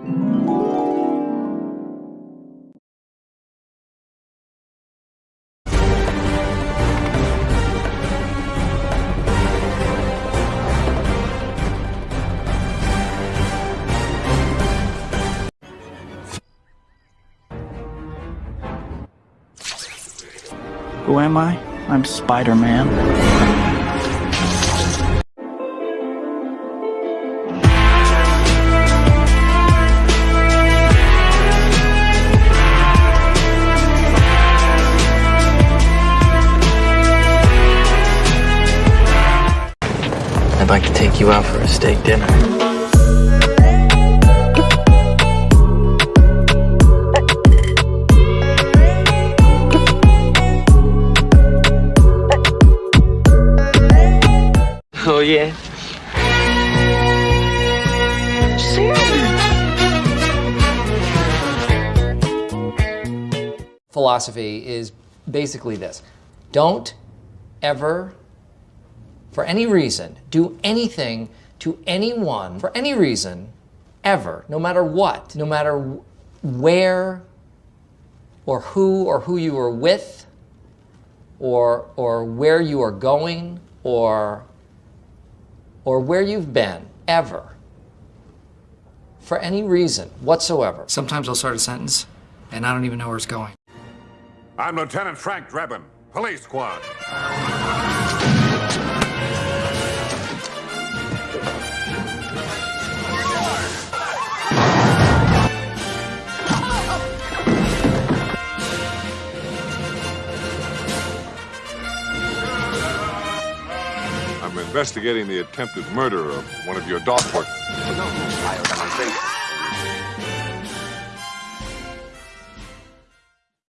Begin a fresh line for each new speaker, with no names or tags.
Who am I? I'm Spider
I'd like to take you out for a steak dinner. Oh, yeah?
philosophy is basically this don't ever, for any reason, do anything to anyone for any reason ever, no matter what, no matter where or who or who you are with or, or where you are going or, or where you've been ever for any reason whatsoever.
Sometimes I'll start a sentence and I don't even know where it's going.
I'm Lieutenant Frank Drebin, Police Squad. investigating the attempted murder of one of your doctors.